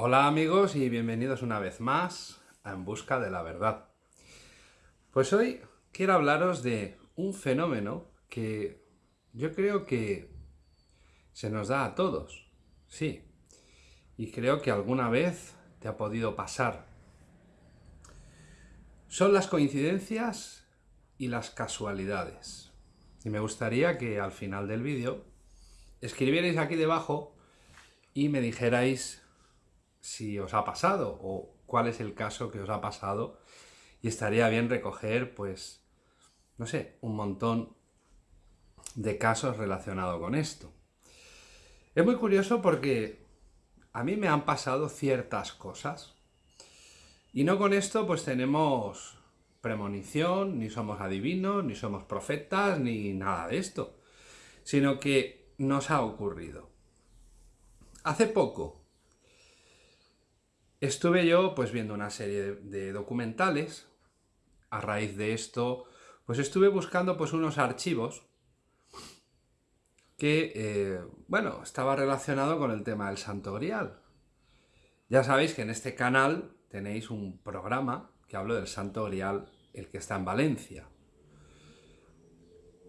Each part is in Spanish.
Hola amigos y bienvenidos una vez más a En Busca de la Verdad. Pues hoy quiero hablaros de un fenómeno que yo creo que se nos da a todos, sí, y creo que alguna vez te ha podido pasar. Son las coincidencias y las casualidades. Y me gustaría que al final del vídeo escribierais aquí debajo y me dijerais si os ha pasado o cuál es el caso que os ha pasado y estaría bien recoger, pues, no sé, un montón de casos relacionados con esto. Es muy curioso porque a mí me han pasado ciertas cosas y no con esto pues tenemos premonición, ni somos adivinos, ni somos profetas, ni nada de esto, sino que nos ha ocurrido. Hace poco estuve yo pues viendo una serie de, documentales, a raíz de esto pues estuve buscando pues unos archivos que, eh, bueno, estaba relacionado con el tema del Santo Grial. Ya sabéis que en este canal tenéis un programa que hablo del Santo Grial, el que está en Valencia.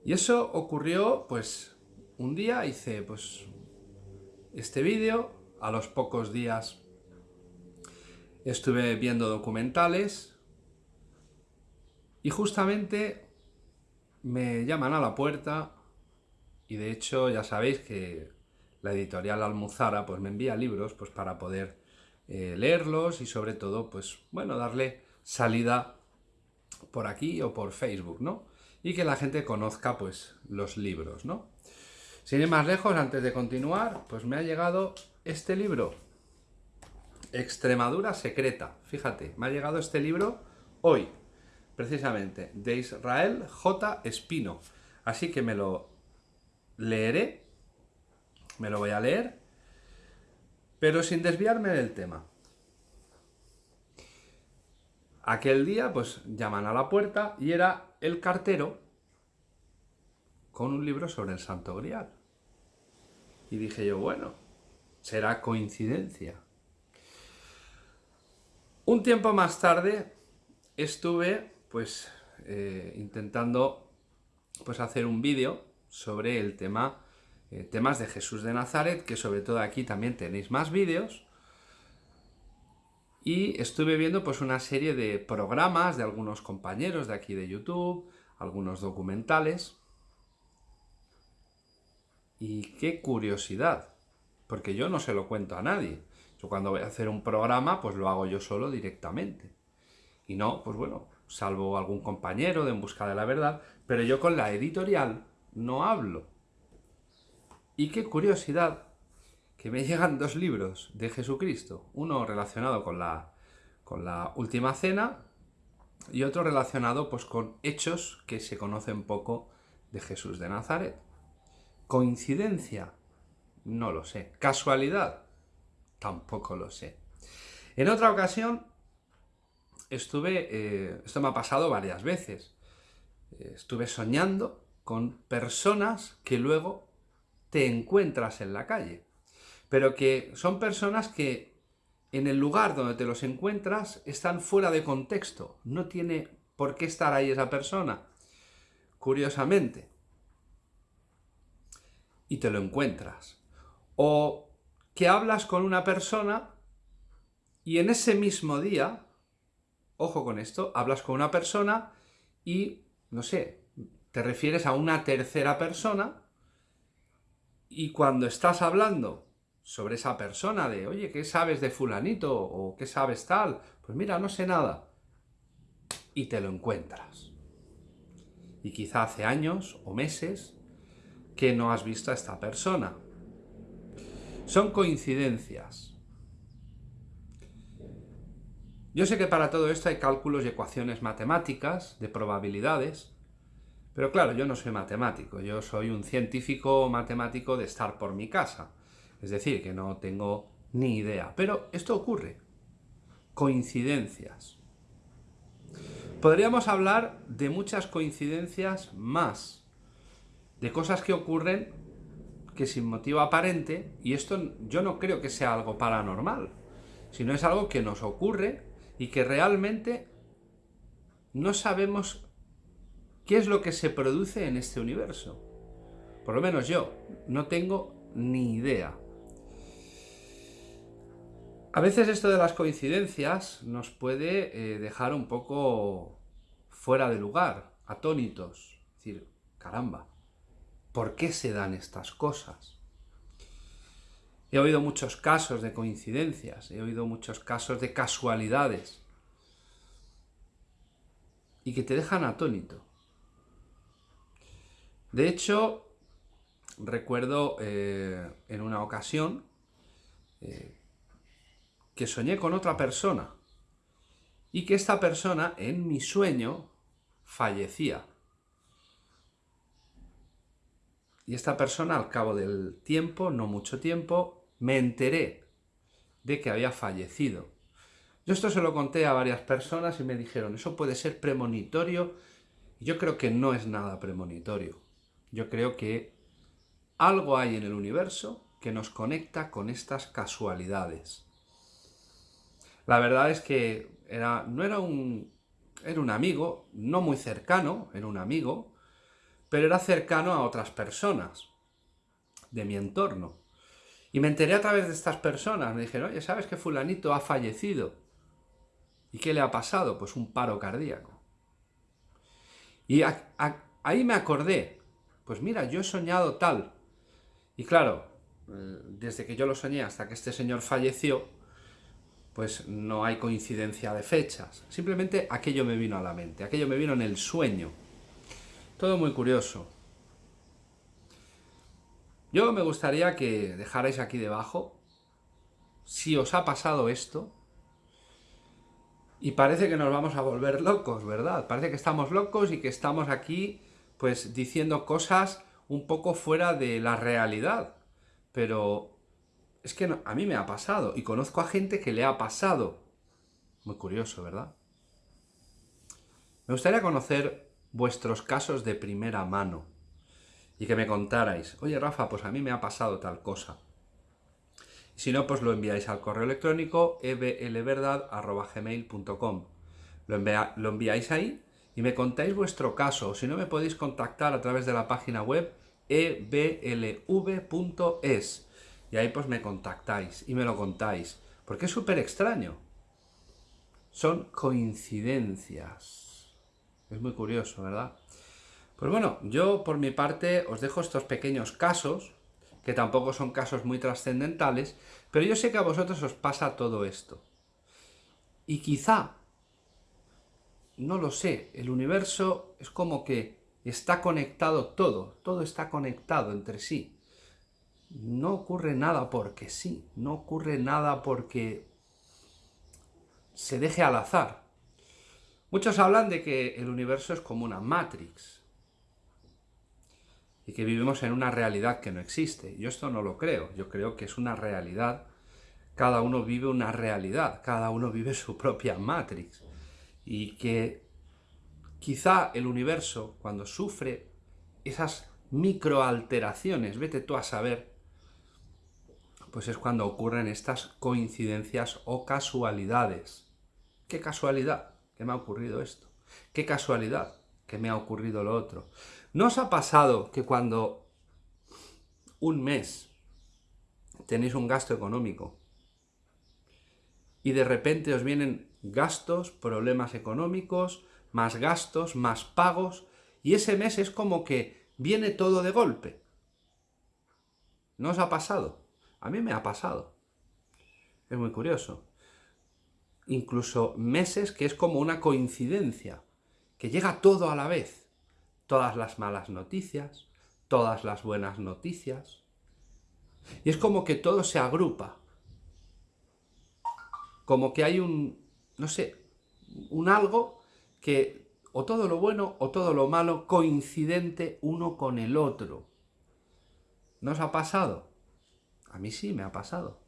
Y eso ocurrió, pues, un día hice, pues, este vídeo, a los pocos días estuve viendo documentales y justamente me llaman a la puerta y de hecho ya sabéis que la editorial Almuzara pues me envía libros pues para poder eh, leerlos y sobre todo pues bueno darle salida por aquí o por Facebook, ¿no? Y que la gente conozca pues los libros, ¿no? Sin ir más lejos, antes de continuar, pues me ha llegado este libro, Extremadura Secreta. Fíjate, me ha llegado este libro hoy, precisamente, de Israel J. Espino. Así que me lo leeré, me lo voy a leer, pero sin desviarme del tema. Aquel día, pues, llaman a la puerta y era el cartero con un libro sobre el Santo Grial. Y dije yo, bueno, será coincidencia. Un tiempo más tarde estuve pues eh, intentando pues hacer un vídeo sobre el tema eh, temas de Jesús de Nazaret, que sobre todo aquí también tenéis más vídeos. Y estuve viendo pues una serie de programas de algunos compañeros de aquí de YouTube, algunos documentales. Y qué curiosidad, porque yo no se lo cuento a nadie. Yo cuando voy a hacer un programa, pues lo hago yo solo directamente. Y no, pues bueno, salvo algún compañero de En Busca de la Verdad, pero yo con la editorial no hablo. Y qué curiosidad que me llegan dos libros de Jesucristo, uno relacionado con la, con la Última Cena y otro relacionado pues con hechos que se conocen poco de Jesús de Nazaret. ¿Coincidencia? No lo sé. ¿Casualidad? Tampoco lo sé. En otra ocasión estuve, eh, esto me ha pasado varias veces, eh, estuve soñando con personas que luego te encuentras en la calle, pero que son personas que en el lugar donde te los encuentras están fuera de contexto, no tiene por qué estar ahí esa persona, curiosamente, y te lo encuentras. O que hablas con una persona y en ese mismo día, ojo con esto, hablas con una persona y, no sé, te refieres a una tercera persona y cuando estás hablando sobre esa persona de, oye, ¿qué sabes de fulanito? o ¿qué sabes tal? Pues mira, no sé nada. Y te lo encuentras. Y quizá hace años o meses que no has visto a esta persona. Son coincidencias. Yo sé que para todo esto hay cálculos y ecuaciones matemáticas, de probabilidades, pero claro, yo no soy matemático, yo soy un científico matemático de estar por mi casa. Es decir, que no tengo ni idea. Pero esto ocurre. Coincidencias. Podríamos hablar de muchas coincidencias más, de cosas que ocurren que sin motivo aparente, y esto yo no creo que sea algo paranormal, sino es algo que nos ocurre y que realmente no sabemos qué es lo que se produce en este universo. Por lo menos yo no tengo ni idea. A veces esto de las coincidencias nos puede eh, dejar un poco fuera de lugar, atónitos. Es decir, caramba, ¿por qué se dan estas cosas? He oído muchos casos de coincidencias, he oído muchos casos de casualidades y que te dejan atónito. De hecho, recuerdo eh, en una ocasión eh, que soñé con otra persona y que esta persona en mi sueño fallecía. Y esta persona al cabo del tiempo, no mucho tiempo, me enteré de que había fallecido. Yo esto se lo conté a varias personas y me dijeron, eso puede ser premonitorio. yo creo que no es nada premonitorio. Yo creo que algo hay en el universo que nos conecta con estas casualidades. La verdad es que era, no era un, era un amigo, no muy cercano, era un amigo, pero era cercano a otras personas de mi entorno. Y me enteré a través de estas personas, me dijeron, oye, ¿sabes que fulanito ha fallecido? ¿Y qué le ha pasado? Pues un paro cardíaco. Y ahí me acordé, pues mira, yo he soñado tal. Y claro, eh, desde que yo lo soñé hasta que este señor falleció, pues no hay coincidencia de fechas. Simplemente aquello me vino a la mente, aquello me vino en el sueño. Todo muy curioso. Yo me gustaría que dejarais aquí debajo si os ha pasado esto y parece que nos vamos a volver locos, ¿verdad? Parece que estamos locos y que estamos aquí pues diciendo cosas un poco fuera de la realidad. Pero es que a mí me ha pasado y conozco a gente que le ha pasado. Muy curioso, ¿verdad? Me gustaría conocer vuestros casos de primera mano y que me contarais, oye Rafa, pues a mí me ha pasado tal cosa. Si no, pues lo enviáis al correo electrónico eblverdad.gmail.com lo, lo enviáis ahí y me contáis vuestro caso. Si no, me podéis contactar a través de la página web eblv.es y ahí pues me contactáis y me lo contáis. Porque es súper extraño. Son coincidencias. Es muy curioso, ¿verdad? Pues bueno, yo por mi parte os dejo estos pequeños casos, que tampoco son casos muy trascendentales, pero yo sé que a vosotros os pasa todo esto. Y quizá, no lo sé, el universo es como que está conectado todo, todo está conectado entre sí no ocurre nada porque sí, no ocurre nada porque se deje al azar. Muchos hablan de que el universo es como una Matrix y que vivimos en una realidad que no existe. Yo esto no lo creo, yo creo que es una realidad, cada uno vive una realidad, cada uno vive su propia Matrix. Y que quizá el universo cuando sufre esas microalteraciones, vete tú a saber, pues es cuando ocurren estas coincidencias o casualidades. ¿Qué casualidad me ha ocurrido esto? ¿Qué casualidad que me ha ocurrido lo otro? ¿No os ha pasado que cuando un mes tenéis un gasto económico y de repente os vienen gastos, problemas económicos, más gastos, más pagos, y ese mes es como que viene todo de golpe? ¿No os ha pasado? A mí me ha pasado. Es muy curioso. Incluso meses que es como una coincidencia, que llega todo a la vez. Todas las malas noticias, todas las buenas noticias. Y es como que todo se agrupa. Como que hay un, no sé, un algo que o todo lo bueno o todo lo malo coincidente uno con el otro. ¿No os ha pasado? A mí sí me ha pasado.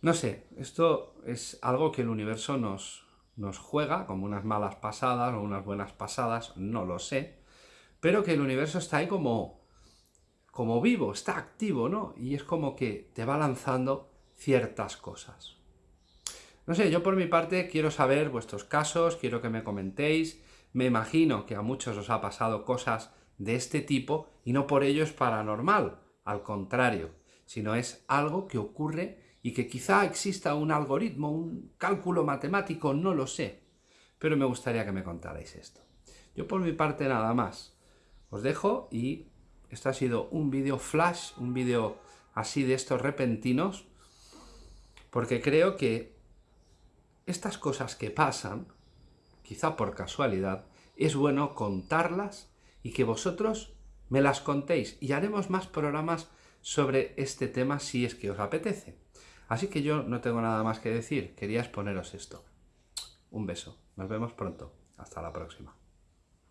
No sé, esto es algo que el universo nos, nos juega, como unas malas pasadas o unas buenas pasadas, no lo sé, pero que el universo está ahí como, como vivo, está activo, ¿no? Y es como que te va lanzando ciertas cosas. No sé, yo por mi parte quiero saber vuestros casos, quiero que me comentéis, me imagino que a muchos os ha pasado cosas de este tipo y no por ello es paranormal, al contrario, sino es algo que ocurre y que quizá exista un algoritmo, un cálculo matemático, no lo sé, pero me gustaría que me contarais esto. Yo por mi parte nada más. Os dejo y esto ha sido un vídeo flash, un vídeo así de estos repentinos, porque creo que estas cosas que pasan, quizá por casualidad, es bueno contarlas y que vosotros me las contéis y haremos más programas sobre este tema si es que os apetece. Así que yo no tengo nada más que decir, quería exponeros esto. Un beso, nos vemos pronto, hasta la próxima.